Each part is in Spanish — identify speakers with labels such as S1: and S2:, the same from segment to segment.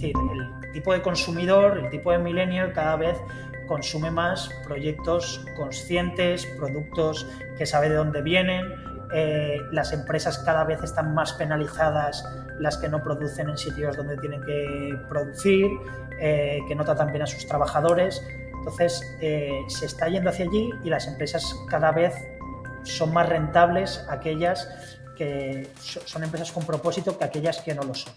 S1: decir, el tipo de consumidor, el tipo de millennial cada vez consume más proyectos conscientes, productos que sabe de dónde vienen, eh, las empresas cada vez están más penalizadas las que no producen en sitios donde tienen que producir, eh, que no tratan bien a sus trabajadores. Entonces eh, se está yendo hacia allí y las empresas cada vez son más rentables aquellas que son empresas con propósito que aquellas que no lo son.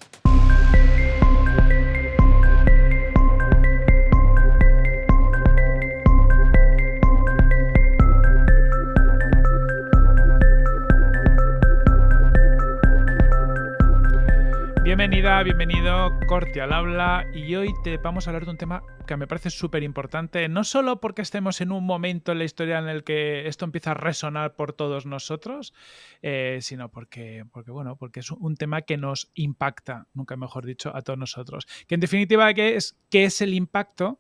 S2: Bienvenida, bienvenido, Corte al habla y hoy te vamos a hablar de un tema que me parece súper importante, no solo porque estemos en un momento en la historia en el que esto empieza a resonar por todos nosotros, eh, sino porque, porque, bueno, porque es un tema que nos impacta, nunca mejor dicho, a todos nosotros. Que en definitiva, ¿qué es, qué es el impacto?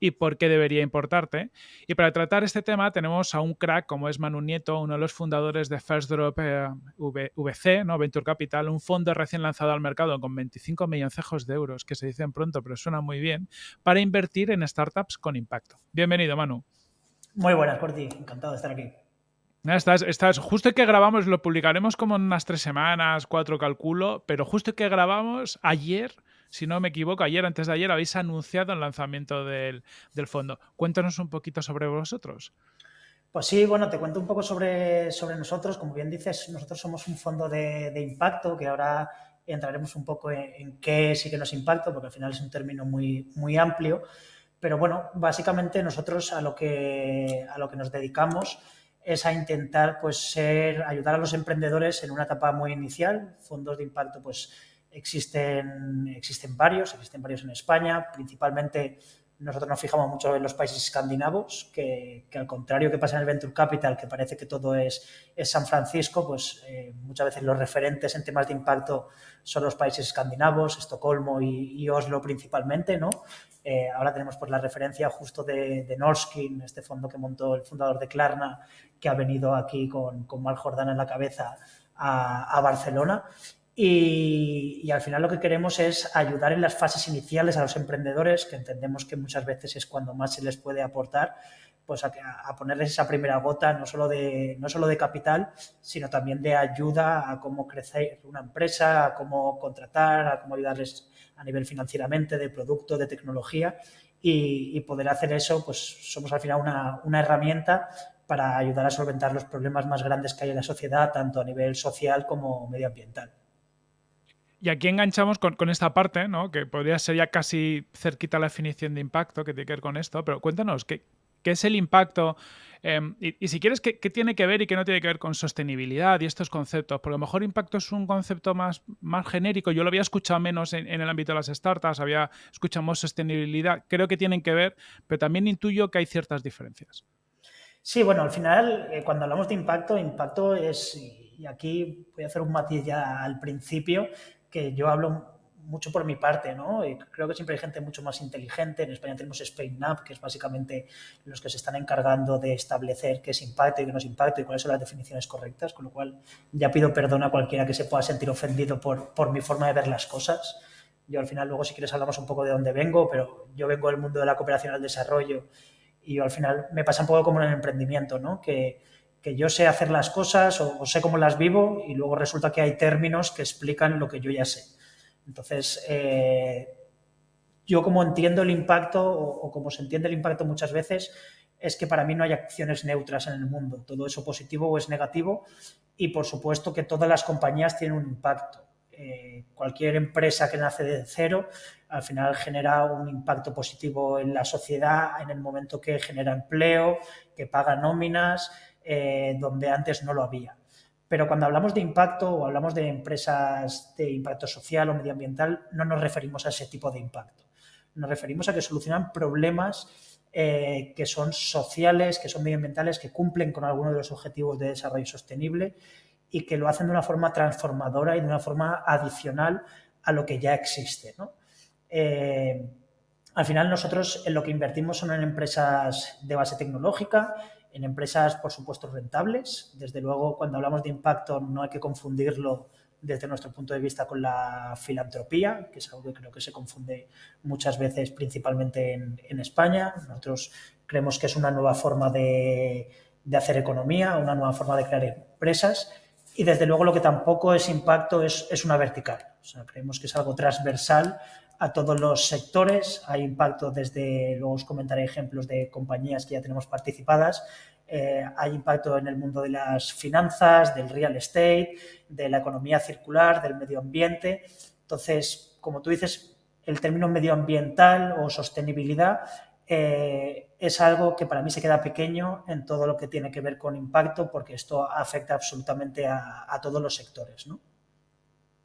S2: Y por qué debería importarte. Y para tratar este tema tenemos a un crack como es Manu Nieto, uno de los fundadores de First Drop eh, VC, ¿no? Venture Capital, un fondo recién lanzado al mercado con 25 milloncejos de euros, que se dicen pronto, pero suena muy bien, para invertir en startups con impacto. Bienvenido, Manu.
S1: Muy buenas, Corti. Encantado de estar aquí.
S2: Estás, estás, justo que grabamos, lo publicaremos como en unas tres semanas, cuatro calculo, pero justo que grabamos ayer si no me equivoco, ayer, antes de ayer, habéis anunciado el lanzamiento del, fondo. Cuéntanos un poquito sobre vosotros.
S1: Pues sí, bueno, te cuento un poco sobre, sobre nosotros. Como bien dices, nosotros somos un fondo de, impacto que ahora entraremos un poco en, qué sí que nos impacta, porque al final es un término muy, muy amplio. Pero bueno, básicamente nosotros a lo que, a lo que nos dedicamos es a intentar pues, ser, ayudar a los emprendedores en una etapa muy inicial. Fondos de impacto, pues Existen, existen varios, existen varios en España, principalmente nosotros nos fijamos mucho en los países escandinavos, que, al contrario que pasa en el Venture Capital, que parece que todo es, es San Francisco, pues eh, muchas veces los referentes en temas de impacto son los países escandinavos, Estocolmo y, Oslo principalmente, ¿no? Eh, ahora tenemos pues la referencia justo de, de Norskin, este fondo que montó el fundador de Klarna, que ha venido aquí con, con Mal Jordana en la cabeza a, a Barcelona. Y, al final lo que queremos es ayudar en las fases iniciales a los emprendedores, que entendemos que muchas veces es cuando más se les puede aportar, pues a, ponerles esa primera gota, no solo, de, no solo de capital, sino también de ayuda a cómo crecer una empresa, a cómo contratar, a cómo ayudarles a nivel financieramente, de producto, de tecnología. Y, poder hacer eso, pues somos al final una, una herramienta para ayudar a solventar los problemas más grandes que hay en la sociedad, tanto a nivel social como medioambiental.
S2: Y aquí enganchamos con, esta parte, ¿no? que podría ser ya casi cerquita la definición de impacto que tiene que ver con esto, pero cuéntanos, ¿qué, es el impacto? Em, y, si quieres, ¿qué, tiene que ver y qué no tiene que ver con sostenibilidad y estos conceptos? Porque a lo mejor impacto es un concepto más, más genérico. Yo lo había escuchado menos en, el ámbito de las startups, había escuchado más sostenibilidad. Creo que tienen que ver, pero también intuyo que hay ciertas diferencias.
S1: Sí, bueno, al final, eh, cuando hablamos de impacto, impacto es, y aquí voy a hacer un matiz ya al principio, que yo hablo mucho por mi parte, ¿no? Y creo que siempre hay gente mucho más inteligente. En España tenemos SpainUp, que es básicamente los que se están encargando de establecer qué es impacto y qué no es impacto y cuáles son las definiciones correctas, con lo cual ya pido perdón a cualquiera que se pueda sentir ofendido por, por mi forma de ver las cosas. Yo al final luego si quieres hablamos un poco de dónde vengo, pero yo vengo del mundo de la cooperación al desarrollo y yo al final me pasa un poco como en el emprendimiento, ¿no? Que, que yo sé hacer las cosas o, sé cómo las vivo y luego resulta que hay términos que explican lo que yo ya sé. Entonces, eh, yo como entiendo el impacto o, como se entiende el impacto muchas veces es que para mí no hay acciones neutras en el mundo. Todo eso positivo o es negativo y por supuesto que todas las compañías tienen un impacto. Eh, cualquier empresa que nace de cero al final genera un impacto positivo en la sociedad en el momento que genera empleo, que paga nóminas, eh, donde antes no lo había. Pero cuando hablamos de impacto o hablamos de empresas de impacto social o medioambiental, no nos referimos a ese tipo de impacto. Nos referimos a que solucionan problemas eh, que son sociales, que son medioambientales, que cumplen con algunos de los objetivos de desarrollo sostenible y que lo hacen de una forma transformadora y de una forma adicional a lo que ya existe. Eh, al final nosotros en lo que invertimos son en empresas de base tecnológica, en empresas, por supuesto, rentables. Desde luego, cuando hablamos de impacto no hay que confundirlo desde nuestro punto de vista con la filantropía, que es algo que creo que se confunde muchas veces principalmente en, España. Nosotros creemos que es una nueva forma de, hacer economía, una nueva forma de crear empresas y desde luego lo que tampoco es impacto es, es una vertical. O sea, creemos que es algo transversal a todos los sectores. Hay impacto desde, luego os comentaré ejemplos de compañías que ya tenemos participadas, eh, hay impacto en el mundo de las finanzas, del real estate, de la economía circular, del medio ambiente. Entonces, como tú dices, el término medioambiental o sostenibilidad eh, es algo que para mí se queda pequeño en todo lo que tiene que ver con impacto porque esto afecta absolutamente a, a todos los sectores. ¿no?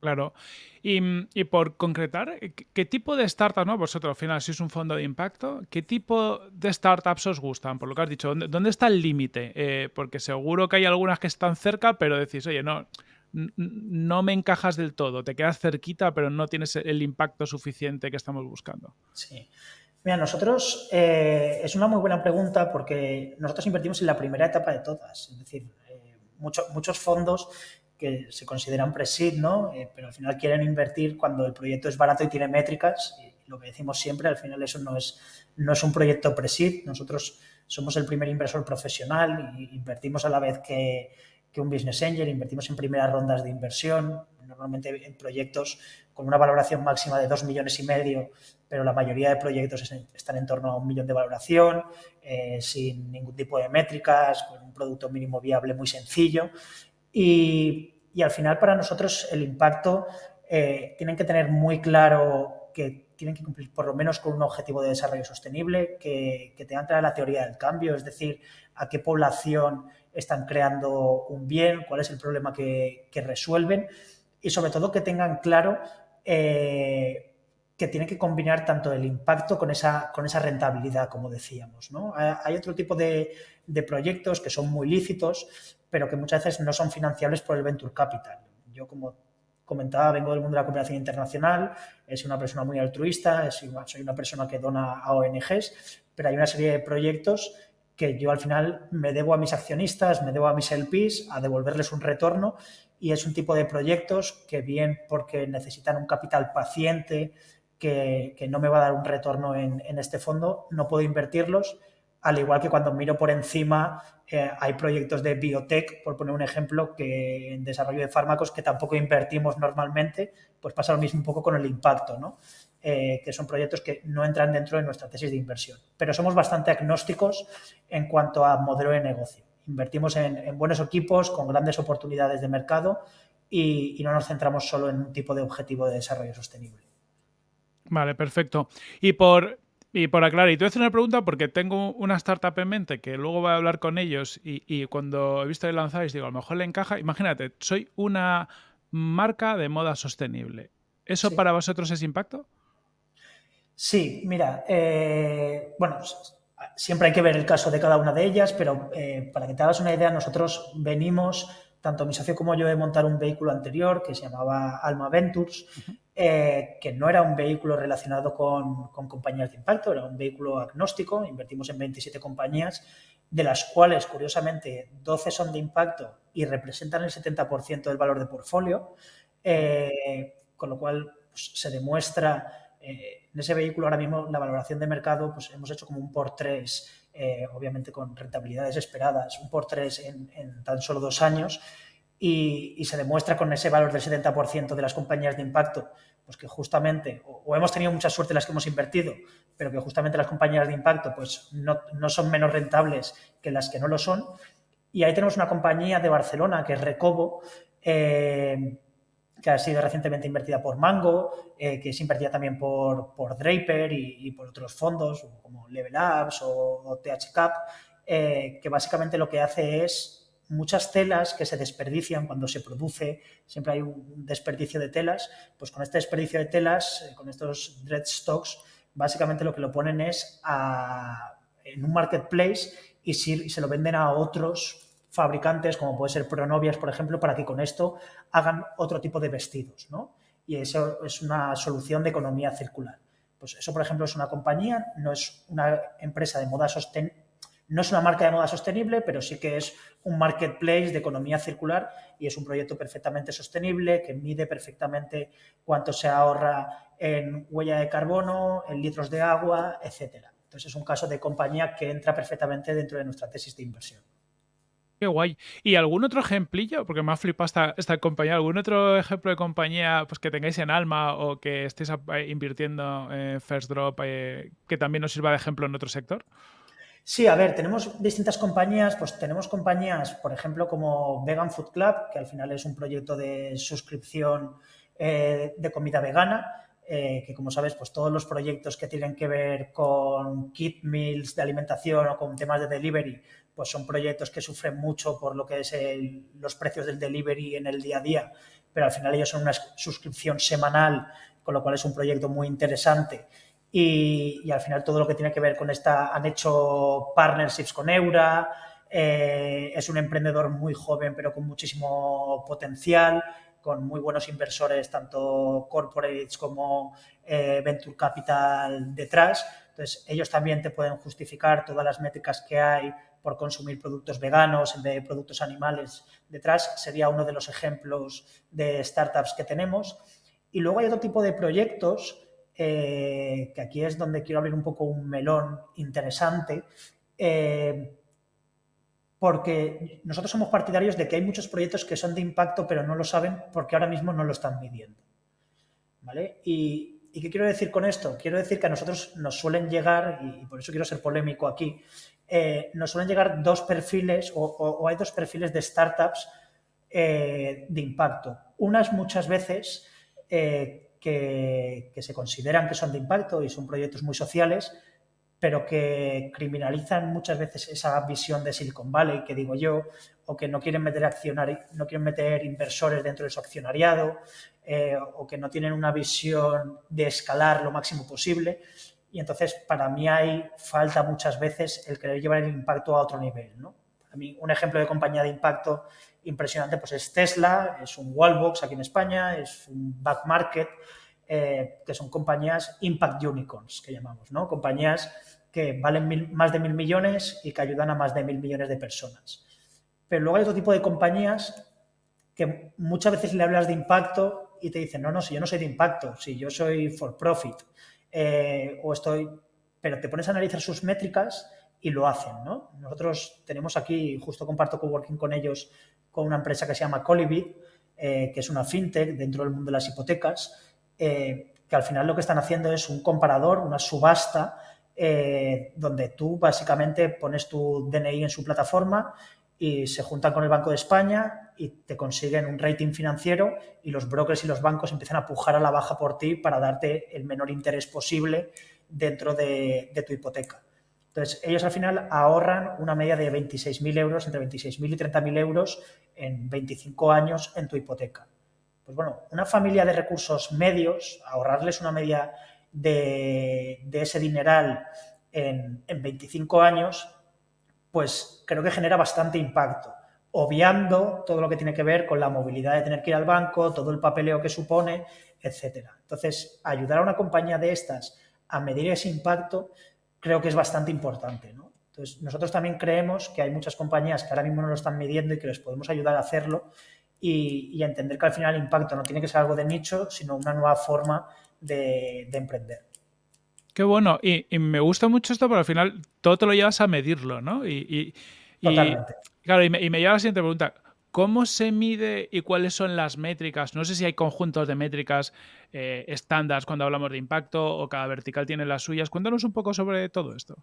S2: Claro. Y, por concretar, ¿qué tipo de startups, no? Vosotros al final sois un fondo de impacto, ¿qué tipo de startups os gustan? Por lo que has dicho, ¿dónde, está el límite? Eh, porque seguro que hay algunas que están cerca, pero decís, oye, no, no me encajas del todo, te quedas cerquita, pero no tienes el impacto suficiente que estamos buscando.
S1: Sí. Mira, nosotros, eh, es una muy buena pregunta porque nosotros invertimos en la primera etapa de todas. Es decir, eh, muchos fondos que se consideran pre-seed, ¿no? Eh, pero al final quieren invertir cuando el proyecto es barato y tiene métricas. Y lo que decimos siempre, al final eso no es, no es un proyecto pre-seed. Nosotros somos el primer inversor profesional y invertimos a la vez que, un business angel, invertimos en primeras rondas de inversión, normalmente en proyectos con una valoración máxima de dos millones y medio, pero la mayoría de proyectos están en torno a un millón de valoración, eh, sin ningún tipo de métricas, con un producto mínimo viable muy sencillo. Y, y al final para nosotros el impacto eh, tienen que tener muy claro que tienen que cumplir por lo menos con un objetivo de desarrollo sostenible, que, que tengan clara la teoría del cambio, es decir, a qué población están creando un bien, cuál es el problema que, resuelven y sobre todo que tengan claro eh, que tienen que combinar tanto el impacto con esa, con esa rentabilidad, como decíamos. ¿no? Hay otro tipo de, de proyectos que son muy lícitos, pero que muchas veces no son financiables por el venture capital. Yo, como comentaba, vengo del mundo de la cooperación internacional, soy una persona muy altruista, soy una persona que dona a ONGs, pero hay una serie de proyectos que yo al final me debo a mis accionistas, me debo a mis LPs, a devolverles un retorno y es un tipo de proyectos que bien porque necesitan un capital paciente, que, no me va a dar un retorno en, en este fondo, no puedo invertirlos al igual que cuando miro por encima eh, hay proyectos de biotech, por poner un ejemplo, que en desarrollo de fármacos que tampoco invertimos normalmente, pues pasa lo mismo un poco con el impacto, ¿no? Eh, que son proyectos que no entran dentro de nuestra tesis de inversión. Pero somos bastante agnósticos en cuanto a modelo de negocio. Invertimos en, buenos equipos con grandes oportunidades de mercado y, y no nos centramos solo en un tipo de objetivo de desarrollo sostenible.
S2: Vale, perfecto. Y por y por aclarar, y te voy a hacer una pregunta porque tengo una startup en mente que luego voy a hablar con ellos y, cuando he visto que lanzáis digo, a lo mejor le encaja. Imagínate, soy una marca de moda sostenible. ¿Eso para vosotros es impacto?
S1: Sí, mira, eh, bueno, siempre hay que ver el caso de cada una de ellas, pero eh, para que te hagas una idea, nosotros venimos, tanto mi socio como yo, de montar un vehículo anterior que se llamaba Alma Ventures, eh, que no era un vehículo relacionado con, compañías de impacto, era un vehículo agnóstico, invertimos en 27 compañías, de las cuales, curiosamente, 12 son de impacto y representan el 70% del valor de portfolio, eh, con lo cual pues, se demuestra eh, en ese vehículo ahora mismo la valoración de mercado, pues hemos hecho como un por 3, obviamente con rentabilidades esperadas, un por 3 en tan solo dos años, y, se demuestra con ese valor del 70% de las compañías de impacto, pues que justamente, o, hemos tenido mucha suerte las que hemos invertido, pero que justamente las compañías de impacto pues no, son menos rentables que las que no lo son. Y ahí tenemos una compañía de Barcelona que es Recobo, eh, que ha sido recientemente invertida por Mango, eh, que es invertida también por, por Draper y, por otros fondos como Level Apps o, THCAP, eh, que básicamente lo que hace es muchas telas que se desperdician cuando se produce, siempre hay un desperdicio de telas, pues con este desperdicio de telas, eh, con estos dread stocks, básicamente lo que lo ponen es en un marketplace y, se lo venden a otros fabricantes, como puede ser Pronovias, por ejemplo, para que con esto hagan otro tipo de vestidos, ¿no? Y eso es una solución de economía circular. Pues eso, por ejemplo, es una compañía, no es una empresa de moda sostenible, No es una marca de moda sostenible, pero sí que es un marketplace de economía circular y es un proyecto perfectamente sostenible que mide perfectamente cuánto se ahorra en huella de carbono, en litros de agua, etcétera. Entonces es un caso de compañía que entra perfectamente dentro de nuestra tesis de inversión.
S2: Qué guay. ¿Y algún otro ejemplillo? Porque me ha flipado esta, compañía. ¿Algún otro ejemplo de compañía pues, que tengáis en alma o que estéis eh, invirtiendo en First Drop eh, que también nos sirva de ejemplo en otro sector?
S1: Sí, a ver, tenemos distintas compañías, pues tenemos compañías, por ejemplo, como Vegan Food Club, que al final es un proyecto de suscripción eh, de comida vegana, eh, que como sabes, pues todos los proyectos que tienen que ver con kit meals de alimentación o con temas de delivery, pues son proyectos que sufren mucho por lo que es los precios del delivery en el día a día, pero al final ellos son una suscripción semanal, con lo cual es un proyecto muy interesante. Y, al final todo lo que tiene que ver con esta, han hecho partnerships con Eura, eh, es un emprendedor muy joven pero con muchísimo potencial con muy buenos inversores, tanto corporates como eh, venture capital detrás. Entonces, ellos también te pueden justificar todas las métricas que hay por consumir productos veganos en vez de productos animales detrás. Sería uno de los ejemplos de startups que tenemos. Y luego hay otro tipo de proyectos, eh, que aquí es donde quiero abrir un poco un melón interesante, eh, porque nosotros somos partidarios de que hay muchos proyectos que son de impacto pero no lo saben porque ahora mismo no lo están midiendo. ¿Vale? Y, qué quiero decir con esto? Quiero decir que a nosotros nos suelen llegar, y por eso quiero ser polémico aquí, eh, nos suelen llegar dos perfiles o, hay dos perfiles de startups de impacto. Unas muchas veces que, se consideran que son de impacto y son proyectos muy sociales, pero que criminalizan muchas veces esa visión de Silicon Valley, que digo yo, o que no quieren meter, no quieren meter inversores dentro de su accionariado, eh, o que no tienen una visión de escalar lo máximo posible. Y entonces, para mí hay falta muchas veces el querer llevar el impacto a otro nivel. ¿no? Para mí, un ejemplo de compañía de impacto impresionante pues es Tesla, es un Wallbox aquí en España, es un Back Market, eh, que son compañías Impact Unicorns, que llamamos, ¿no? Compañías que valen más de mil millones y que ayudan a más de mil millones de personas. Pero luego hay otro tipo de compañías que muchas veces le hablas de impacto y te dicen, no, no, si yo no soy de impacto, si yo soy for profit, eh, o estoy, pero te pones a analizar sus métricas y lo hacen, ¿no? Nosotros tenemos aquí, justo comparto coworking con ellos, con una empresa que se llama Colibit, eh, que es una fintech dentro del mundo de las hipotecas, eh, que al final lo que están haciendo es un comparador, una subasta eh, donde tú básicamente pones tu DNI en su plataforma y se juntan con el Banco de España y te consiguen un rating financiero y los brokers y los bancos empiezan a pujar a la baja por ti para darte el menor interés posible dentro de, tu hipoteca. Entonces, ellos al final ahorran una media de 26.000 euros, entre 26.000 y 30.000 euros en 25 años en tu hipoteca. Pues bueno, una familia de recursos medios, ahorrarles una media de, ese dineral en, 25 años, pues creo que genera bastante impacto, obviando todo lo que tiene que ver con la movilidad de tener que ir al banco, todo el papeleo que supone, etcétera. Entonces, ayudar a una compañía de estas a medir ese impacto creo que es bastante importante. Entonces, nosotros también creemos que hay muchas compañías que ahora mismo no lo están midiendo y que les podemos ayudar a hacerlo y, y a entender que al final el impacto no tiene que ser algo de nicho, sino una nueva forma de, emprender.
S2: Qué bueno. Y, me gusta mucho esto, pero al final todo te lo llevas a medirlo, ¿no? Y,
S1: Totalmente.
S2: Claro, y me, lleva a la siguiente pregunta. ¿Cómo se mide y cuáles son las métricas? No sé si hay conjuntos de métricas eh, estándar cuando hablamos de impacto o cada vertical tiene las suyas. Cuéntanos un poco sobre todo esto.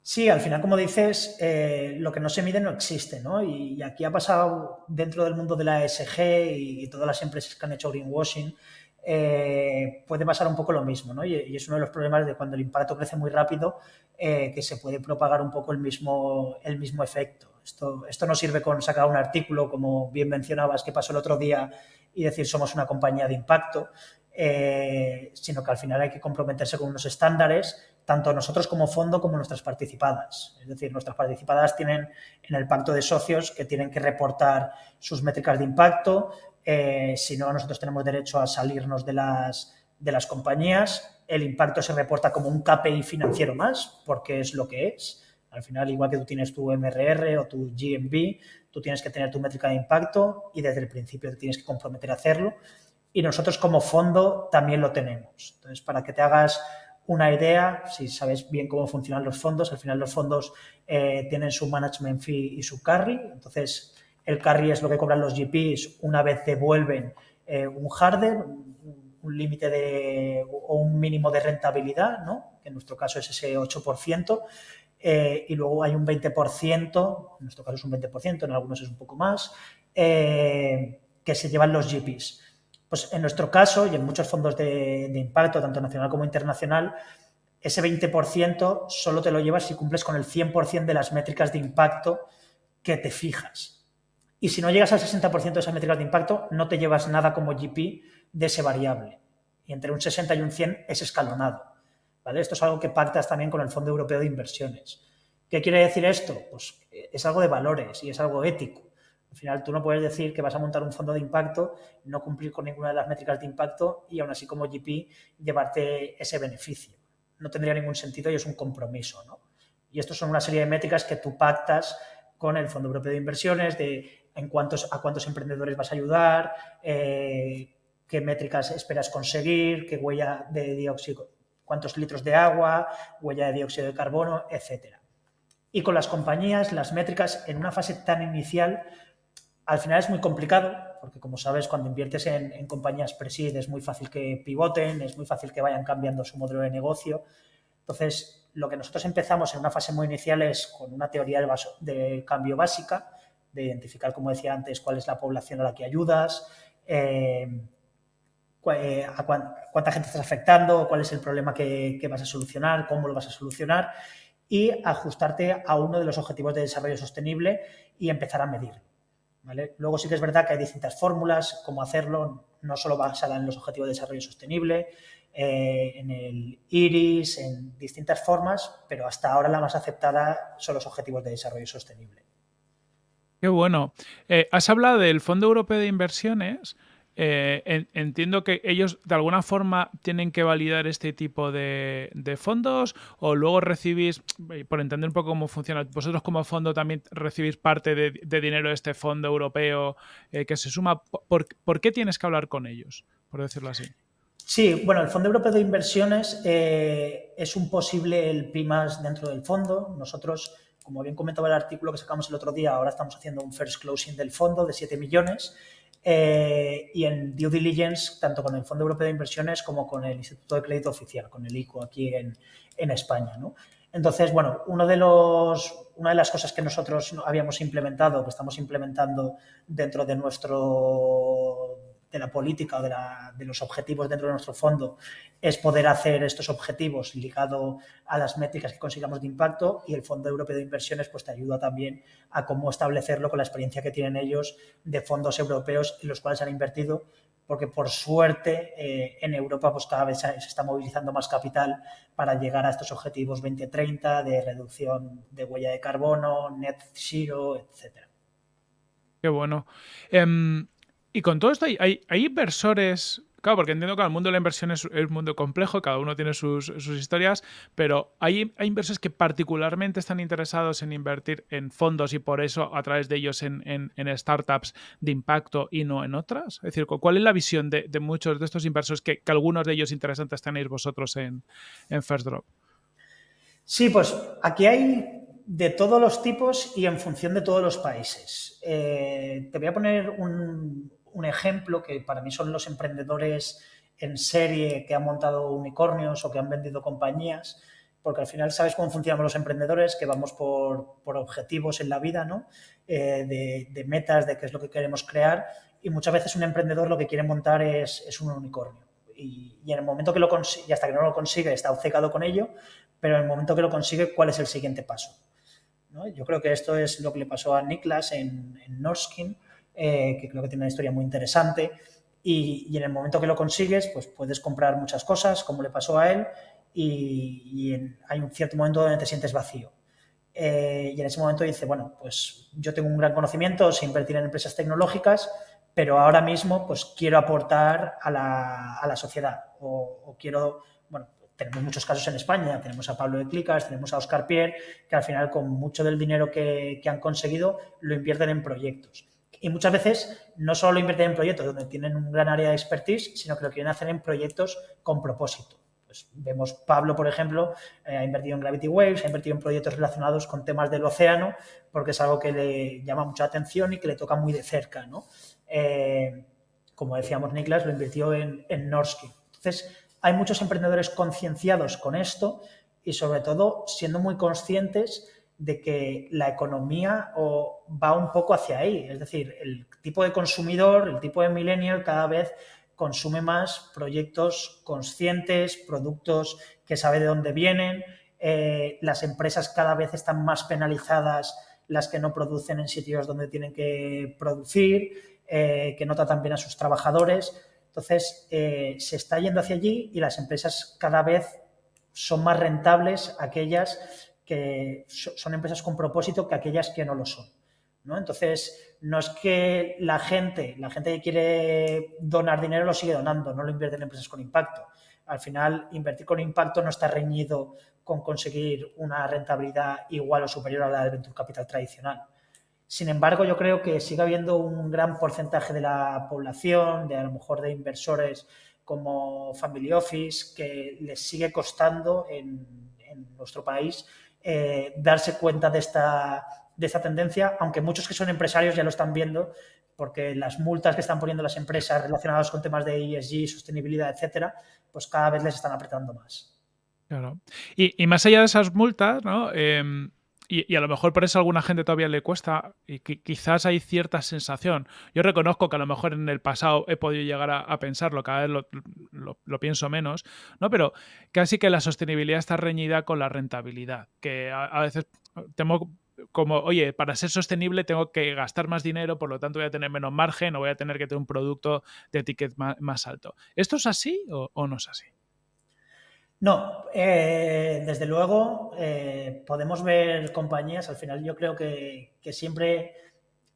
S1: Sí, al final, como dices, eh, lo que no se mide no existe, ¿no? Y, aquí ha pasado dentro del mundo de la ESG y, todas las empresas que han hecho greenwashing, eh, puede pasar un poco lo mismo, ¿no? Y, es uno de los problemas de cuando el impacto crece muy rápido, que se puede propagar un poco el mismo, el mismo efecto. Esto, no sirve con sacar un artículo, como bien mencionabas, que pasó el otro día, y decir somos una compañía de impacto, eh, sino que al final hay que comprometerse con unos estándares, tanto nosotros como fondo como nuestras participadas. Es decir, nuestras participadas tienen en el pacto de socios que tienen que reportar sus métricas de impacto, eh, si no, nosotros tenemos derecho a salirnos de las, de las compañías. El impacto se reporta como un KPI financiero más, porque es lo que es. Al final, igual que tú tienes tu MRR o tu GMB, tú tienes que tener tu métrica de impacto y desde el principio te tienes que comprometer a hacerlo. Y nosotros como fondo también lo tenemos. Entonces, para que te hagas una idea, si sabes bien cómo funcionan los fondos, al final los fondos eh, tienen su management fee y su carry. Entonces, el carry es lo que cobran los GPs una vez devuelven eh, un harder, un límite de o un mínimo de rentabilidad, ¿no? que en nuestro caso es ese 8%, eh, y luego hay un 20%, en nuestro caso es un 20%, en algunos es un poco más, eh, que se llevan los GPs. Pues en nuestro caso y en muchos fondos de, de impacto, tanto nacional como internacional, ese 20% solo te lo llevas si cumples con el 100% de las métricas de impacto que te fijas. Y si no llegas al 60% de esas métricas de impacto, no te llevas nada como GP de ese variable. Y entre un 60 y un 100 es escalonado. Esto es algo que pactas también con el Fondo Europeo de Inversiones. ¿Qué quiere decir esto? Pues es algo de valores y es algo ético. Al final, tú no puedes decir que vas a montar un fondo de impacto, no cumplir con ninguna de las métricas de impacto y aún así como GP llevarte ese beneficio. No tendría ningún sentido y es un compromiso. ¿no? Y esto son una serie de métricas que tú pactas con el Fondo Europeo de Inversiones, de en cuántos, a cuántos emprendedores vas a ayudar, eh, qué métricas esperas conseguir, qué huella de dióxido, cuántos litros de agua, huella de dióxido de carbono, etc. Y con las compañías, las métricas en una fase tan inicial, al final es muy complicado, porque como sabes, cuando inviertes en, compañías presid es muy fácil que pivoten, es muy fácil que vayan cambiando su modelo de negocio. Entonces, lo que nosotros empezamos en una fase muy inicial es con una teoría del, de cambio básica, de identificar, como decía antes, cuál es la población a la que ayudas, eh, a cuánta gente estás afectando, cuál es el problema que, vas a solucionar, cómo lo vas a solucionar y ajustarte a uno de los objetivos de desarrollo sostenible y empezar a medirlo. ¿vale? Luego sí que es verdad que hay distintas fórmulas, cómo hacerlo, no solo basada en los objetivos de desarrollo sostenible, eh, en el IRIS, en distintas formas, pero hasta ahora la más aceptada son los objetivos de desarrollo sostenible.
S2: Qué bueno. Eh, has hablado del Fondo Europeo de Inversiones. Eh, entiendo que ellos de alguna forma tienen que validar este tipo de, fondos o luego recibís, eh, por entender un poco cómo funciona, vosotros como fondo también recibís parte de, dinero de este fondo europeo eh, que se suma. ¿Por, qué tienes que hablar con ellos, por decirlo así?
S1: Sí, bueno, el Fondo Europeo de Inversiones es un posible el PIMAS dentro del fondo. Nosotros, como bien comentaba el artículo que sacamos el otro día, ahora estamos haciendo un first closing del fondo de 7 millones eh, y en due diligence, tanto con el Fondo Europeo de Inversiones como con el Instituto de Crédito Oficial, con el ICO aquí en, en España. ¿no? Entonces, bueno, uno de los, una de las cosas que nosotros habíamos implementado, que estamos implementando dentro de nuestro de la política o de, de, los objetivos dentro de nuestro fondo es poder hacer estos objetivos ligado a las métricas que consigamos de impacto y el Fondo Europeo de Inversiones pues te ayuda también a cómo establecerlo con la experiencia que tienen ellos de fondos europeos en los cuales han invertido porque por suerte eh, en Europa pues cada vez se está movilizando más capital para llegar a estos objetivos 2030 de reducción de huella de carbono, net zero, etcétera.
S2: Qué bueno. Em, y con todo esto, hay, inversores Claro, porque entiendo que el mundo de la inversión es, un mundo complejo, cada uno tiene sus, historias, pero hay, hay, inversores que particularmente están interesados en invertir en fondos y por eso a través de ellos en, startups de impacto y no en otras. Es decir, ¿cuál es la visión de, muchos de estos inversores que, algunos de ellos interesantes tenéis vosotros en, First Drop?
S1: Sí, pues aquí hay de todos los tipos y en función de todos los países. Eh, te voy a poner un, un ejemplo que para mí son los emprendedores en serie que han montado unicornios o que han vendido compañías, porque al final sabes cómo funcionamos los emprendedores, que vamos por, objetivos en la vida, ¿no? Eh, de, metas, de qué es lo que queremos crear, y muchas veces un emprendedor lo que quiere montar es, un unicornio. Y, en el momento que lo consigue, y hasta que no lo consigue, está obcecado con ello, pero en el momento que lo consigue, ¿cuál es el siguiente paso? Yo creo que esto es lo que le pasó a Niklas en, en Norskin, eh, que creo que tiene una historia muy interesante. Y, en el momento que lo consigues, pues puedes comprar muchas cosas, como le pasó a él, y, hay un cierto momento donde te sientes vacío. Eh, y en ese momento dice, bueno, pues yo tengo un gran conocimiento, sé invertir en empresas tecnológicas, pero ahora mismo pues quiero aportar a la, a la sociedad o, quiero, bueno, tenemos muchos casos en España, tenemos a Pablo de Clicas, tenemos a Oscar Pierre, que al final con mucho del dinero que, que han conseguido lo invierten en proyectos. Y muchas veces no solo lo invierten en proyectos donde tienen un gran área de expertise, sino que lo quieren hacer en proyectos con propósito. Pues vemos Pablo, por ejemplo, eh, ha invertido en Gravity Waves, ha invertido en proyectos relacionados con temas del océano, porque es algo que le llama mucha atención y que le toca muy de cerca. ¿no? Eh, como decíamos, Niklas lo invirtió en, en Norsky. Entonces, hay muchos emprendedores concienciados con esto y sobre todo siendo muy conscientes de que la economía va un poco hacia ahí. Es decir, el tipo de consumidor, el tipo de millennial cada vez consume más proyectos conscientes, productos que sabe de dónde vienen. Eh, las empresas cada vez están más penalizadas las que no producen en sitios donde tienen que producir, eh, que no tratan bien a sus trabajadores. Entonces, eh, se está yendo hacia allí y las empresas cada vez son más rentables aquellas que son empresas con propósito que aquellas que no lo son. ¿no? Entonces, no es que la gente, la gente que quiere donar dinero lo sigue donando, no lo invierte en empresas con impacto. Al final, invertir con impacto no está reñido con conseguir una rentabilidad igual o superior a la del venture capital tradicional. Sin embargo, yo creo que sigue habiendo un gran porcentaje de la población, de a lo mejor de inversores como Family Office, que les sigue costando en, nuestro país eh, darse cuenta de esta, de esta tendencia, aunque muchos que son empresarios ya lo están viendo, porque las multas que están poniendo las empresas relacionadas con temas de ESG, sostenibilidad, etcétera, pues cada vez les están apretando más.
S2: Claro. Y, más allá de esas multas, ¿no? Em, y, a lo mejor por eso a alguna gente todavía le cuesta y quizás hay cierta sensación. Yo reconozco que a lo mejor en el pasado he podido llegar a, pensarlo, cada vez lo, pienso menos, ¿no? Pero casi que la sostenibilidad está reñida con la rentabilidad, que a, veces tengo como, oye, para ser sostenible tengo que gastar más dinero, por lo tanto voy a tener menos margen o voy a tener que tener un producto de ticket más, alto. ¿Esto es así o no es así?
S1: No, eh, desde luego eh, podemos ver compañías, al final yo creo que, siempre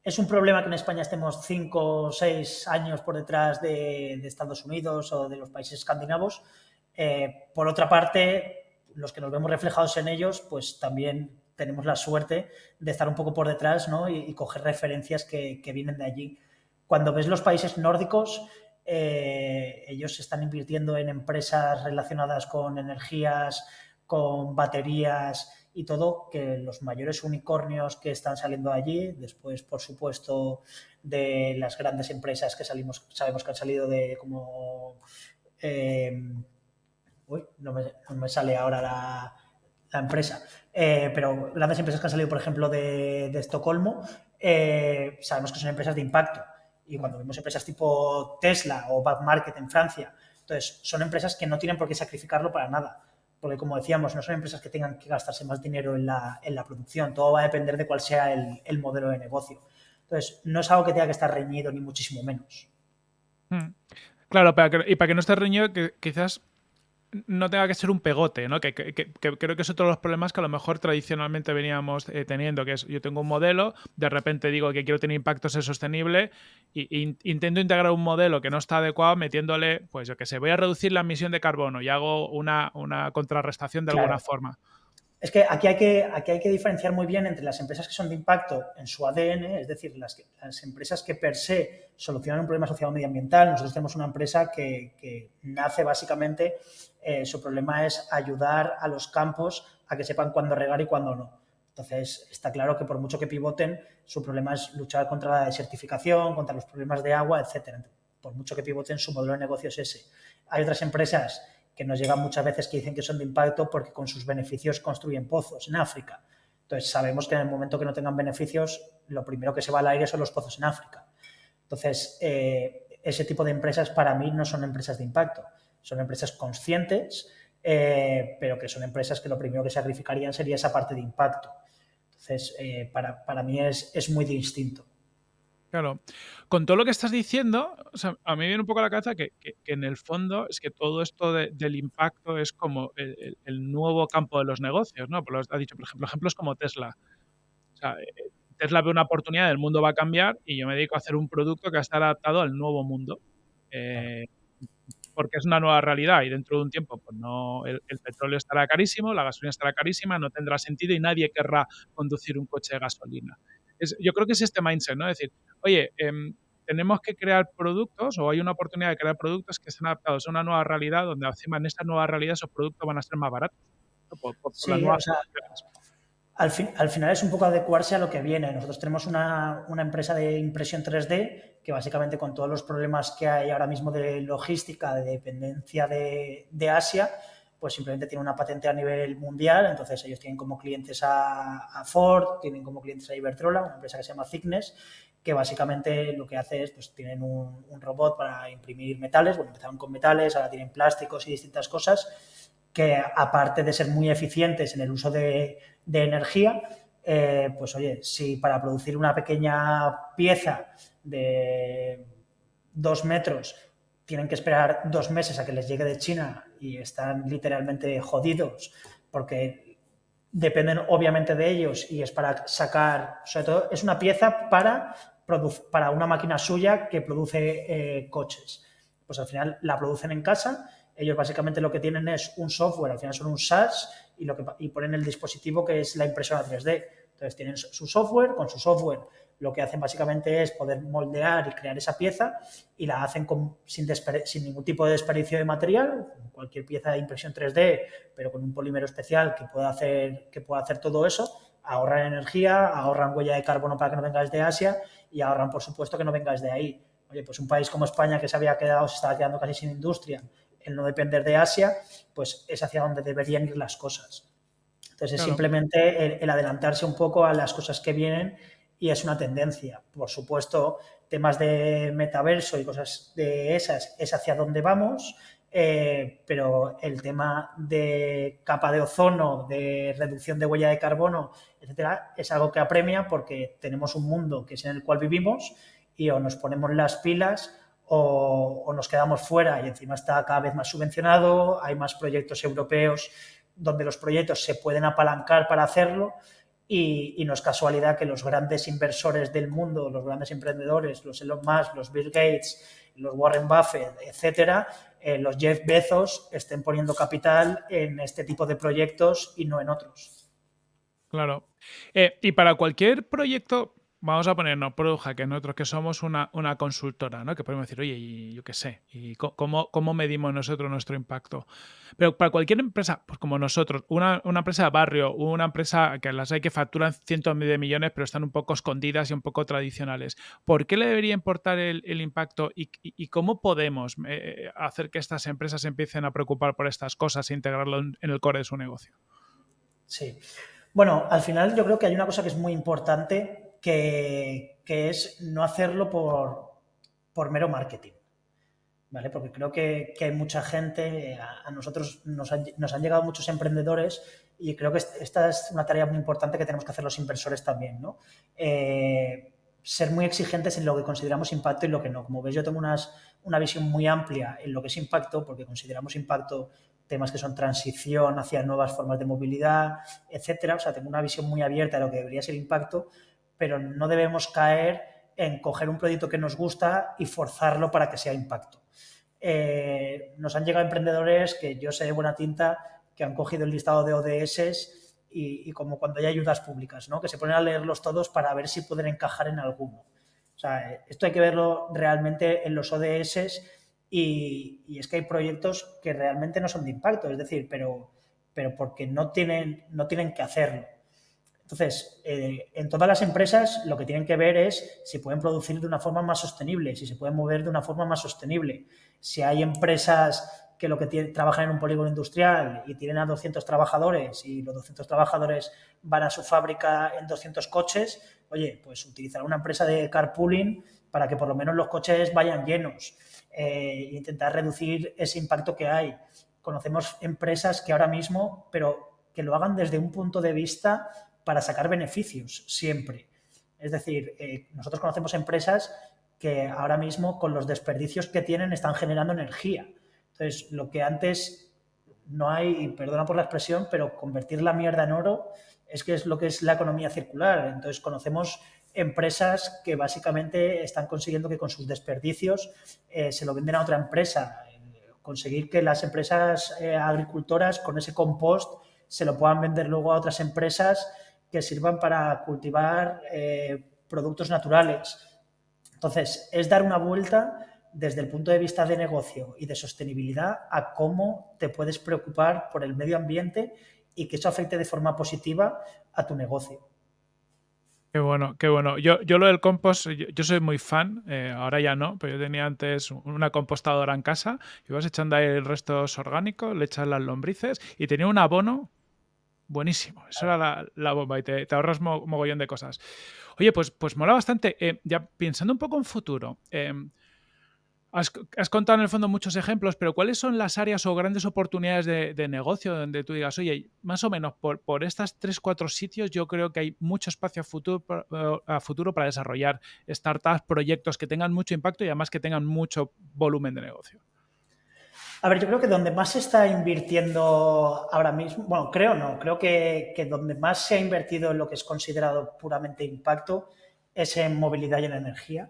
S1: es un problema que en España estemos cinco o seis años por detrás de, Estados Unidos o de los países escandinavos. Eh, por otra parte, los que nos vemos reflejados en ellos, pues también tenemos la suerte de estar un poco por detrás ¿no? y, coger referencias que, que vienen de allí. Cuando ves los países nórdicos, eh, ellos están invirtiendo en empresas relacionadas con energías, con baterías y todo, que los mayores unicornios que están saliendo allí, después, por supuesto, de las grandes empresas que salimos, sabemos que han salido de como... Eh, uy, no me, sale ahora la, empresa, eh, pero grandes empresas que han salido, por ejemplo, de, de Estocolmo, sabemos que son empresas de impacto y cuando vemos empresas tipo Tesla o Back Market en Francia, entonces son empresas que no tienen por qué sacrificarlo para nada. Porque como decíamos, no son empresas que tengan que gastarse más dinero en la, en la producción. Todo va a depender de cuál sea el, el, modelo de negocio. Entonces, no es algo que tenga que estar reñido, ni muchísimo menos.
S2: Hmm. Claro, y para que no esté reñido, que quizás no tenga que ser un pegote, ¿no? Que, creo que es otro de los problemas que a lo mejor tradicionalmente veníamos eh, teniendo, que es yo tengo un modelo, de repente digo que quiero tener impacto ser sostenible y, intento integrar un modelo que no está adecuado metiéndole, pues yo que sé, voy a reducir la emisión de carbono y hago una, una contrarrestación de alguna forma.
S1: Es que aquí, hay que aquí hay que diferenciar muy bien entre las empresas que son de impacto en su ADN, es decir, las, las empresas que per se solucionan un problema social o medioambiental. Nosotros tenemos una empresa que, que nace básicamente, eh, su problema es ayudar a los campos a que sepan cuándo regar y cuándo no. Entonces, está claro que por mucho que pivoten, su problema es luchar contra la desertificación, contra los problemas de agua, etcétera. Por mucho que pivoten, su modelo de negocio es ese. Hay otras empresas que nos llegan muchas veces que dicen que son de impacto porque con sus beneficios construyen pozos en África. Entonces, sabemos que en el momento que no tengan beneficios, lo primero que se va al aire son los pozos en África. Entonces, eh, ese tipo de empresas para mí no son empresas de impacto, son empresas conscientes, eh, pero que son empresas que lo primero que sacrificarían sería esa parte de impacto. Entonces, eh, para, para, mí es, es muy distinto.
S2: Claro. Con todo lo que estás diciendo, a mí viene un poco a la cabeza que, en el fondo es que todo esto del impacto es como el, nuevo campo de los negocios, ¿no? Por lo dicho, por ejemplo, ejemplos como Tesla. Eh, Tesla ve una oportunidad, el mundo va a cambiar y yo me dedico a hacer un producto que va a estar adaptado al nuevo mundo. Eh, porque es una nueva realidad y dentro de un tiempo pues no el, petróleo estará carísimo, la gasolina estará carísima, no tendrá sentido y nadie querrá conducir un coche de gasolina. yo creo que es este mindset, ¿no? Es decir, oye, em, tenemos que crear productos o hay una oportunidad de crear productos que estén adaptados a una nueva realidad donde encima en esta nueva realidad esos productos van a ser más baratos.
S1: al, al, final es un poco adecuarse a lo que viene. Nosotros tenemos una, una, empresa de impresión 3D que básicamente con todos los problemas que hay ahora mismo de logística, de dependencia de, de Asia, pues simplemente tiene una patente a nivel mundial, entonces ellos tienen como clientes a, Ford, tienen como clientes a Iberdrola, una empresa que se llama Thickness, que básicamente lo que hace es, pues tienen un, robot para imprimir metales, bueno, empezaron con metales, ahora tienen plásticos y distintas cosas, que aparte de ser muy eficientes en el uso de, energía, eh, pues oye, si para producir una pequeña pieza de dos metros tienen que esperar dos meses a que les llegue de China y están literalmente jodidos porque dependen obviamente de ellos y es para sacar, sobre todo es una pieza para para una máquina suya que produce eh, coches. Pues al final la producen en casa, ellos básicamente lo que tienen es un software, al final son un SaaS y, lo que, y ponen el dispositivo que es la impresora 3D. Entonces tienen su software, con su software lo que hacen básicamente es poder moldear y crear esa pieza y la hacen sin, sin, ningún tipo de desperdicio de material, cualquier pieza de impresión 3D, pero con un polímero especial que pueda hacer, que pueda hacer todo eso, ahorran energía, ahorran huella de carbono para que no vengáis de Asia y ahorran, por supuesto, que no vengáis de ahí. Oye, pues un país como España que se había quedado, se estaba quedando casi sin industria, el no depender de Asia, pues es hacia donde deberían ir las cosas. Entonces es simplemente el, adelantarse un poco a las cosas que vienen y es una tendencia. Por supuesto, temas de metaverso y cosas de esas es hacia donde vamos, eh, pero el tema de capa de ozono, de reducción de huella de carbono, etcétera, es algo que apremia porque tenemos un mundo que es en el cual vivimos y o nos ponemos las pilas o, nos quedamos fuera y encima está cada vez más subvencionado, hay más proyectos europeos donde los proyectos se pueden apalancar para hacerlo y, y, no es casualidad que los grandes inversores del mundo, los grandes emprendedores, los Elon Musk, los Bill Gates, los Warren Buffett, etcétera, eh, los Jeff Bezos estén poniendo capital en este tipo de proyectos y no en otros.
S2: Claro. Eh, y para cualquier proyecto, vamos a ponernos Produja, que nosotros que somos una, consultora, ¿no? Que podemos decir, oye, yo qué sé, ¿y cómo, medimos nosotros nuestro impacto? Pero para cualquier empresa, pues como nosotros, una, empresa de barrio, una empresa que las hay que facturan cientos de millones, pero están un poco escondidas y un poco tradicionales, ¿por qué le debería importar el, impacto y, cómo podemos eh, hacer que estas empresas empiecen a preocupar por estas cosas e integrarlo en el core de su negocio?
S1: Sí. Bueno, al final yo creo que hay una cosa que es muy importante que, es no hacerlo por, por mero marketing. ¿Vale? Porque creo que, hay mucha gente, a, nosotros nos han, llegado muchos emprendedores y creo que esta es una tarea muy importante que tenemos que hacer los inversores también, ¿no? Eh, ser muy exigentes en lo que consideramos impacto y lo que no. Como ves, yo tengo unas, una visión muy amplia en lo que es impacto, porque consideramos impacto temas que son transición hacia nuevas formas de movilidad, etcétera. O sea, tengo una visión muy abierta de lo que debería ser impacto pero no debemos caer en coger un proyecto que nos gusta y forzarlo para que sea impacto. Eh, nos han llegado emprendedores que yo sé de buena tinta que han cogido el listado de ODS y, como cuando hay ayudas públicas, ¿no? que se ponen a leerlos todos para ver si pueden encajar en alguno. O sea, esto hay que verlo realmente en los ODS y, y, es que hay proyectos que realmente no son de impacto, es decir, pero, pero porque no tienen, no tienen que hacerlo. Entonces, eh, en todas las empresas lo que tienen que ver es si pueden producir de una forma más sostenible, si se pueden mover de una forma más sostenible. Si hay empresas que lo que trabajan en un polígono industrial y tienen a 200 trabajadores y los 200 trabajadores van a su fábrica en 200 coches, oye, pues utilizar una empresa de carpooling para que por lo menos los coches vayan llenos e intentar reducir ese impacto que hay. Conocemos empresas que ahora mismo, pero que lo hagan desde un punto de vista para sacar beneficios siempre. Es decir, eh, nosotros conocemos empresas que ahora mismo con los desperdicios que tienen están generando energía. Entonces, lo que antes no hay, perdona por la expresión, pero convertir la mierda en oro es que es lo que es la economía circular. Entonces, conocemos empresas que básicamente están consiguiendo que con sus desperdicios eh, se lo venden a otra empresa conseguir que las empresas eh, agricultoras con ese compost se lo puedan vender luego a otras empresas que sirvan para cultivar eh, productos naturales. Entonces, es dar una vuelta desde el punto de vista de negocio y de sostenibilidad a cómo te puedes preocupar por el medio ambiente y que eso afecte de forma positiva a tu negocio.
S2: Qué bueno, qué bueno. Yo, yo lo del compost, yo, soy muy fan, eh, ahora ya no, pero yo tenía antes una compostadora en casa y vas echando ahí el restos orgánicos, le echas las lombrices y tenía un abono buenísimo. Eso era la, bomba y te, ahorras mogollón de cosas. Oye, pues, pues mola bastante. Eh, ya pensando un poco en futuro, eh, Has, contado en el fondo muchos ejemplos, pero ¿cuáles son las áreas o grandes oportunidades de, negocio donde tú digas, oye, más o menos por, por estas tres, cuatro sitios yo creo que hay mucho espacio a futuro, a futuro para desarrollar startups, proyectos que tengan mucho impacto y además que tengan mucho volumen de negocio?
S1: A ver, yo creo que donde más se está invirtiendo ahora mismo, bueno, creo no, creo que, que donde más se ha invertido en lo que es considerado puramente impacto es en movilidad y en energía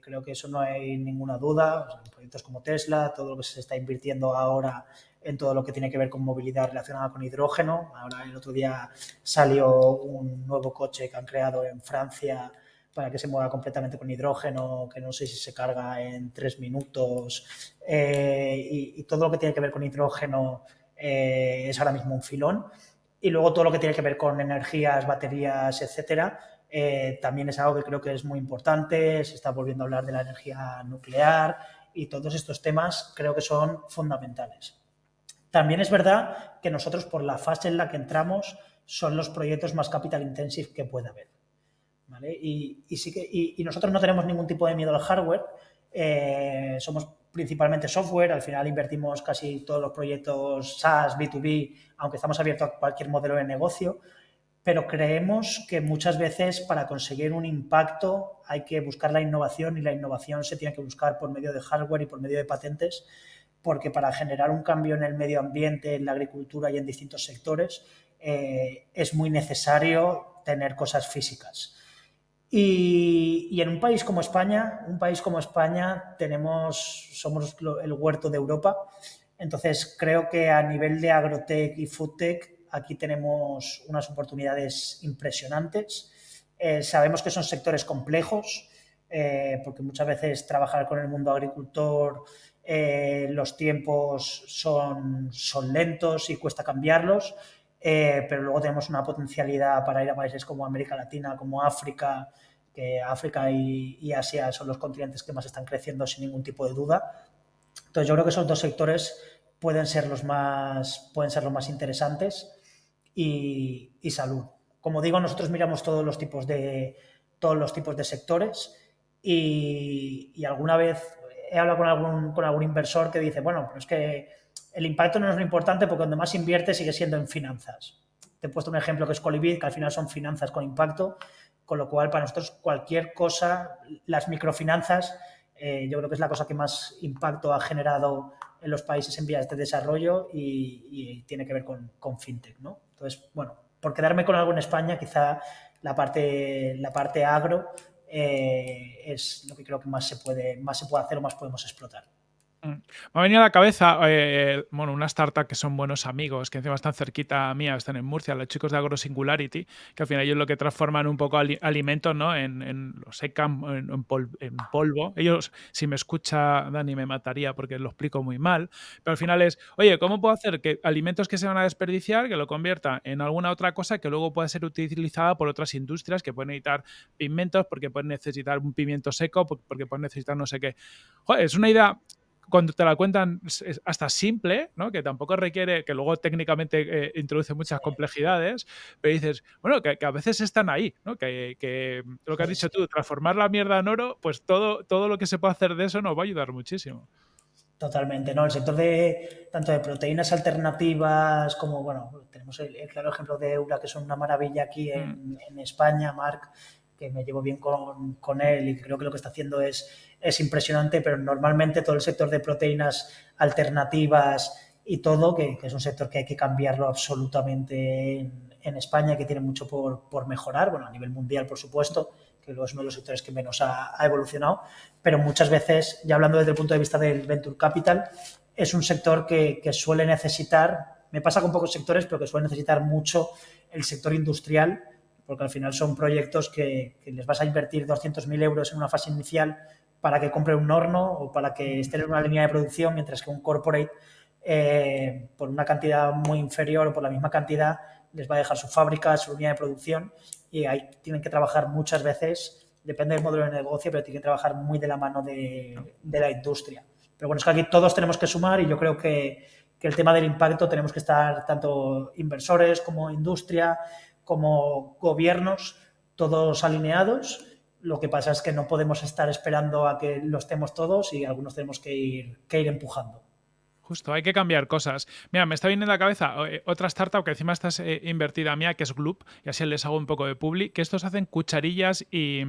S1: creo que eso no hay ninguna duda. proyectos como Tesla, todo lo que se está invirtiendo ahora en todo lo que tiene que ver con movilidad relacionada con hidrógeno. Ahora el otro día salió un nuevo coche que han creado en Francia para que se mueva completamente con hidrógeno, que no sé si se carga en tres minutos. Eh, y, todo lo que tiene que ver con hidrógeno eh, es ahora mismo un filón. Y luego todo lo que tiene que ver con energías, baterías, etcétera, eh, también es algo que creo que es muy importante, se está volviendo a hablar de la energía nuclear y todos estos temas creo que son fundamentales. También es verdad que nosotros por la fase en la que entramos son los proyectos más capital intensive que puede haber. Y, sí que, y, nosotros no tenemos ningún tipo de miedo al hardware, eh, somos principalmente software, al final invertimos casi todos los proyectos SaaS, B2B, aunque estamos abiertos a cualquier modelo de negocio, pero creemos que muchas veces para conseguir un impacto hay que buscar la innovación y la innovación se tiene que buscar por medio de hardware y por medio de patentes, porque para generar un cambio en el medio ambiente, en la agricultura y en distintos sectores, eh, es muy necesario tener cosas físicas. Y, y, en un país como España, un país como España, tenemos, somos el huerto de Europa, entonces creo que a nivel de agrotech y foodtech aquí tenemos unas oportunidades impresionantes. Eh, sabemos que son sectores complejos, eh, porque muchas veces trabajar con el mundo agricultor, eh, los tiempos son, son lentos y cuesta cambiarlos, pero luego tenemos una potencialidad para ir a países como América Latina, como África, que África y, y Asia son los continentes que más están creciendo sin ningún tipo de duda. Entonces yo creo que esos dos sectores pueden ser los más, pueden ser los más interesantes y, salud. Como digo, nosotros miramos todos los tipos de, todos los tipos de sectores y, alguna vez he hablado con algún, con algún inversor que dice, bueno, pero es que el impacto no es lo importante porque donde más invierte sigue siendo en finanzas. Te he puesto un ejemplo que es Colibid, que al final son finanzas con impacto, con lo cual para nosotros cualquier cosa, las microfinanzas, eh, yo creo que es la cosa que más impacto ha generado en los países en vías de desarrollo y, tiene que ver con, con fintech, ¿no? Entonces, bueno, por quedarme con algo en España, quizá la parte, la parte agro eh, es lo que creo que más se, puede, más se puede hacer o más podemos explotar.
S2: Mm. Me ha venido a la cabeza, eh, bueno, una startup que son buenos amigos, que encima están cerquita mía, están en Murcia, los chicos de Agro Singularity, que al final ellos lo que transforman un poco alimentos, ¿no? En, en lo secan en, polvo. Ellos, si me escucha Dani, me mataría porque lo explico muy mal, pero al final es, oye, ¿cómo puedo hacer que alimentos que se van a desperdiciar, que lo convierta en alguna otra cosa que luego pueda ser utilizada por otras industrias que pueden necesitar pigmentos, porque pueden necesitar un pimiento seco, porque pueden necesitar no sé qué. Joder, es una idea cuando te la cuentan es hasta simple, ¿no? que tampoco requiere, que luego técnicamente eh, introduce muchas complejidades, pero dices, bueno, que, a veces están ahí, ¿no? que, lo que has dicho tú, transformar la mierda en oro, pues todo, todo lo que se puede hacer de eso nos va a ayudar muchísimo.
S1: Totalmente, ¿no? El sector de tanto de proteínas alternativas como, bueno, tenemos el, claro ejemplo de Eura, que son una maravilla aquí en, mm. en España, Marc, que me llevo bien con, con, él y creo que lo que está haciendo es, es impresionante, pero normalmente todo el sector de proteínas alternativas y todo, que, es un sector que hay que cambiarlo absolutamente en, en España, que tiene mucho por, por, mejorar, bueno, a nivel mundial, por supuesto, que es uno de los sectores que menos ha, ha, evolucionado, pero muchas veces, ya hablando desde el punto de vista del Venture Capital, es un sector que, suele necesitar, me pasa con pocos sectores, pero que suele necesitar mucho el sector industrial, porque al final son proyectos que, les vas a invertir 200.000 euros en una fase inicial para que compre un horno o para que estén en una línea de producción, mientras que un corporate, eh, por una cantidad muy inferior o por la misma cantidad, les va a dejar su fábrica, su línea de producción y ahí tienen que trabajar muchas veces, depende del modelo de negocio, pero tienen que trabajar muy de la mano de, la industria. Pero bueno, es que aquí todos tenemos que sumar y yo creo que, que el tema del impacto tenemos que estar tanto inversores como industria, como gobiernos, todos alineados. Lo que pasa es que no podemos estar esperando a que lo estemos todos y algunos tenemos que ir, que ir empujando.
S2: Justo, hay que cambiar cosas. Mira, me está viniendo a la cabeza eh, otra startup que encima estás eh, invertida mía, que es Gloop, y así les hago un poco de publi, que estos hacen cucharillas y,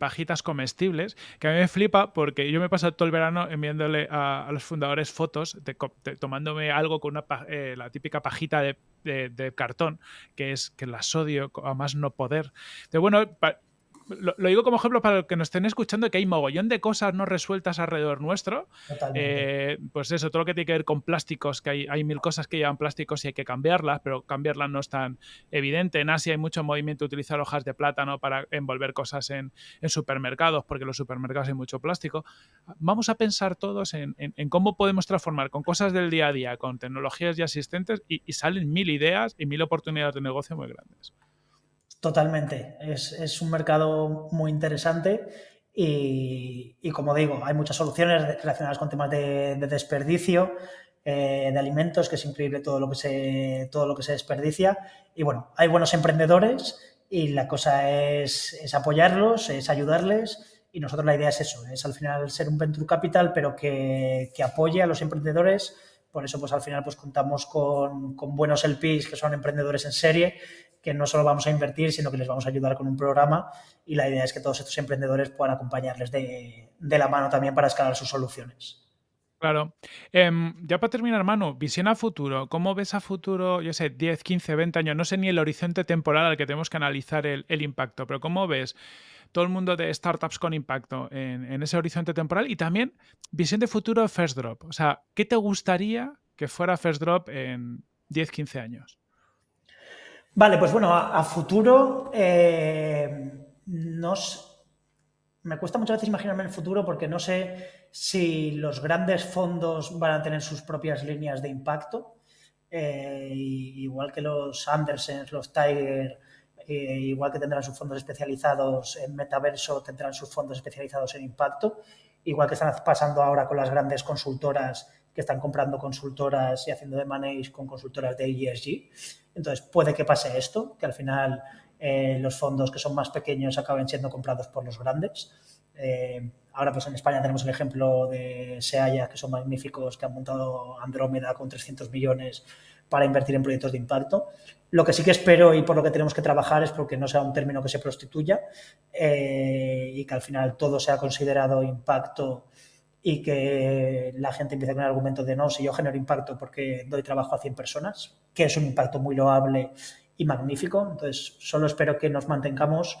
S2: pajitas comestibles, que a mí me flipa porque yo me he pasado todo el verano enviándole a, los fundadores fotos de, tomándome algo con una, eh, la típica pajita de, cartón, que es que la sodio a más no poder. De bueno, lo, digo como ejemplo para los que nos estén escuchando, que hay mogollón de cosas no resueltas alrededor nuestro. Eh, pues eso, todo lo que tiene que ver con plásticos, que hay, hay, mil cosas que llevan plásticos y hay que cambiarlas, pero cambiarlas no es tan evidente. En Asia hay mucho movimiento de utilizar hojas de plátano para envolver cosas en, supermercados, porque en los supermercados hay mucho plástico. Vamos a pensar todos en, cómo podemos transformar con cosas del día a día, con tecnologías ya existentes, y salen mil ideas y mil oportunidades de negocio muy grandes.
S1: Totalmente. Es, un mercado muy interesante y, como digo, hay muchas soluciones relacionadas con temas de, desperdicio, eh, de alimentos, que es increíble todo lo que, se, todo lo que se desperdicia. Y bueno, hay buenos emprendedores y la cosa es, apoyarlos, es ayudarles. Y nosotros la idea es eso, es al final ser un venture capital, pero que, que apoye a los emprendedores. Por eso, pues al final, pues contamos con, con buenos LPs que son emprendedores en serie que no solo vamos a invertir, sino que les vamos a ayudar con un programa y la idea es que todos estos emprendedores puedan acompañarles de, la mano también para escalar sus soluciones.
S2: Claro. Em, ya para terminar, Manu, visión a futuro. ¿Cómo ves a futuro, yo sé, 10, 15, 20 años? No sé ni el horizonte temporal al que tenemos que analizar el, impacto, pero ¿cómo ves todo el mundo de startups con impacto en, ese horizonte temporal? Y también visión de futuro First Drop. O sea, ¿qué te gustaría que fuera First Drop en 10, 15 años?
S1: Vale, pues bueno, a, futuro eh, nos, me cuesta muchas veces imaginarme el futuro porque no sé si los grandes fondos van a tener sus propias líneas de impacto, eh, igual que los Andersens, los Tiger, eh, igual que tendrán sus fondos especializados en metaverso, tendrán sus fondos especializados en impacto, igual que están pasando ahora con las grandes consultoras que están comprando consultoras y haciendo de manage con consultoras de ESG. Entonces, puede que pase esto, que al final eh, los fondos que son más pequeños acaben siendo comprados por los grandes. Eh, ahora, pues en España tenemos el ejemplo de Seaya, que son magníficos, que han montado Andrómeda con 300 millones para invertir en proyectos de impacto. Lo que sí que espero y por lo que tenemos que trabajar es porque no sea un término que se prostituya eh, y que al final todo sea considerado impacto y que la gente empiece con el argumento de no, si yo genero impacto porque doy trabajo a 100 personas, que es un impacto muy loable y magnífico. Entonces, solo espero que nos mantengamos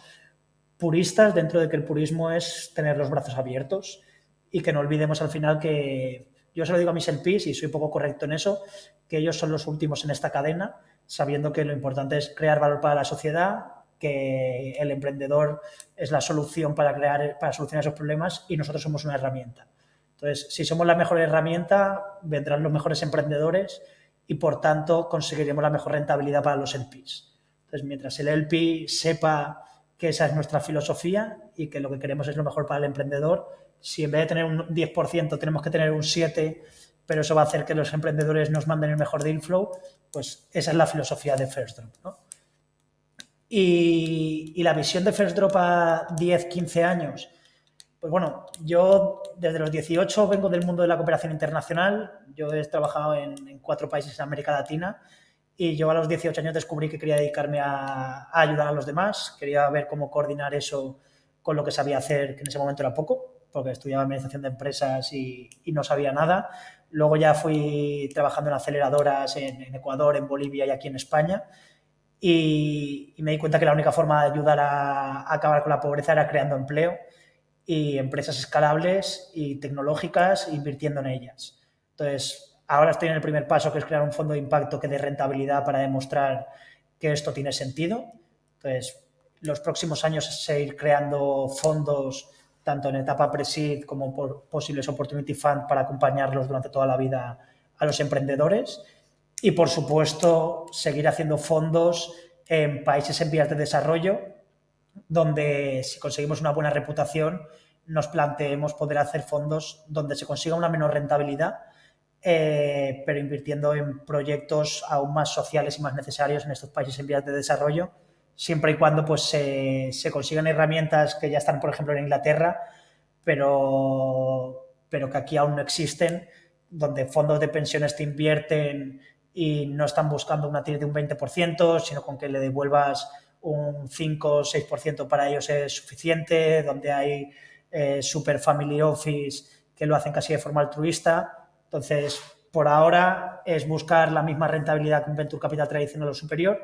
S1: puristas dentro de que el purismo es tener los brazos abiertos y que no olvidemos al final que yo se lo digo a mis LPs y soy poco correcto en eso, que ellos son los últimos en esta cadena, sabiendo que lo importante es crear valor para la sociedad, que el emprendedor es la solución para crear para solucionar esos problemas y nosotros somos una herramienta. Entonces, si somos la mejor herramienta, vendrán los mejores emprendedores y, por tanto, conseguiremos la mejor rentabilidad para los LPs. Entonces, mientras el LP sepa que esa es nuestra filosofía y que lo que queremos es lo mejor para el emprendedor, si en vez de tener un 10% tenemos que tener un 7%, pero eso va a hacer que los emprendedores nos manden el mejor deal flow, pues esa es la filosofía de First Drop. Y, y, la visión de First Drop a 10, 15 años, pues bueno, yo desde los 18 vengo del mundo de la cooperación internacional. Yo he trabajado en, cuatro países en América Latina y yo a los 18 años descubrí que quería dedicarme a, ayudar a los demás. Quería ver cómo coordinar eso con lo que sabía hacer, que en ese momento era poco, porque estudiaba administración de empresas y, no sabía nada. Luego ya fui trabajando en aceleradoras en, Ecuador, en Bolivia y aquí en España. Y, me di cuenta que la única forma de ayudar a acabar con la pobreza era creando empleo y empresas escalables y tecnológicas invirtiendo en ellas. Entonces, ahora estoy en el primer paso, que es crear un fondo de impacto que dé rentabilidad para demostrar que esto tiene sentido. Entonces, los próximos años es seguir creando fondos tanto en etapa pre-seed como por posibles opportunity fund para acompañarlos durante toda la vida a los emprendedores. Y, por supuesto, seguir haciendo fondos en países en vías de desarrollo, donde si conseguimos una buena reputación, nos planteemos poder hacer fondos donde se consiga una menor rentabilidad, eh, pero invirtiendo en proyectos aún más sociales y más necesarios en estos países en vías de desarrollo, siempre y cuando pues, se, se consigan herramientas que ya están, por ejemplo, en Inglaterra, pero, pero que aquí aún no existen, donde fondos de pensiones te invierten y no están buscando una TIR de un 20%, sino con que le devuelvas un 5 o 6% para ellos es suficiente, donde hay eh, super family office que lo hacen casi de forma altruista. Entonces, por ahora es buscar la misma rentabilidad que un venture capital tradicional o superior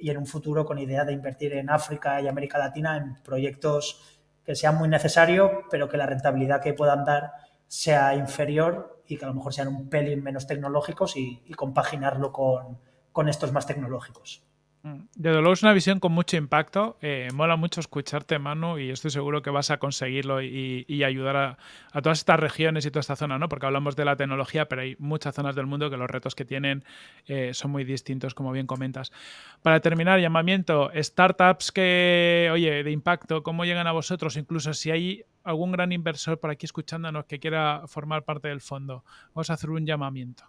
S1: y en un futuro con idea de invertir en África y América Latina en proyectos que sean muy necesarios, pero que la rentabilidad que puedan dar sea inferior y que a lo mejor sean un pelín menos tecnológicos y, compaginarlo con, con estos más tecnológicos.
S2: Mm. Desde luego es una visión con mucho impacto. Eh, mola mucho escucharte, Manu, y estoy seguro que vas a conseguirlo y, ayudar a, todas estas regiones y toda esta zona, ¿no? Porque hablamos de la tecnología, pero hay muchas zonas del mundo que los retos que tienen eh, son muy distintos, como bien comentas. Para terminar, llamamiento, startups que, oye, de impacto, ¿cómo llegan a vosotros? Incluso si hay algún gran inversor por aquí escuchándonos que quiera formar parte del fondo, vamos a hacer un llamamiento.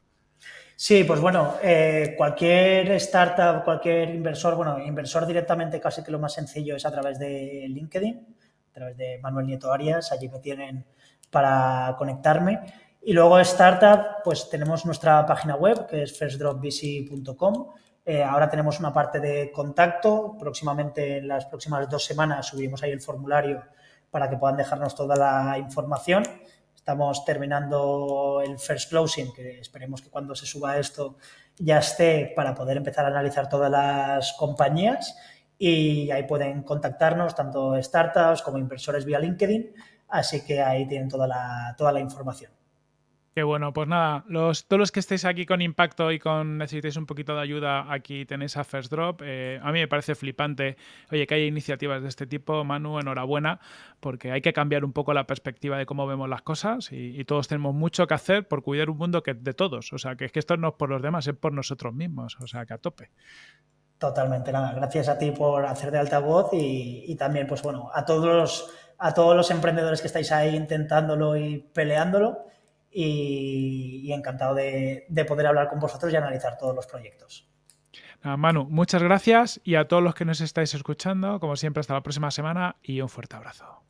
S1: Sí, pues bueno, eh, cualquier startup, cualquier inversor, bueno, inversor directamente casi que lo más sencillo es a través de LinkedIn, a través de Manuel Nieto Arias, allí me tienen para conectarme. Y luego startup, pues tenemos nuestra página web que es firstdropvc.com. Eh, ahora tenemos una parte de contacto, próximamente en las próximas dos semanas subimos ahí el formulario para que puedan dejarnos toda la información Estamos terminando el first closing, que esperemos que cuando se suba esto ya esté para poder empezar a analizar todas las compañías y ahí pueden contactarnos tanto startups como inversores vía LinkedIn, así que ahí tienen toda la, toda la información.
S2: Qué bueno, pues nada, los, todos los que estéis aquí con impacto y con necesitéis un poquito de ayuda, aquí tenéis a First Drop. Eh, a mí me parece flipante, oye, que haya iniciativas de este tipo. Manu, enhorabuena, porque hay que cambiar un poco la perspectiva de cómo vemos las cosas y, todos tenemos mucho que hacer por cuidar un mundo que es de todos. O sea, que es que esto no es por los demás, es por nosotros mismos. O sea, que a tope.
S1: Totalmente, nada. Gracias a ti por hacer de altavoz y, y también, pues bueno, a todos los, a todos los emprendedores que estáis ahí intentándolo y peleándolo y, encantado de, poder hablar con vosotros y analizar todos los proyectos.
S2: Manu, muchas gracias y a todos los que nos estáis escuchando, como siempre, hasta la próxima semana y un fuerte abrazo.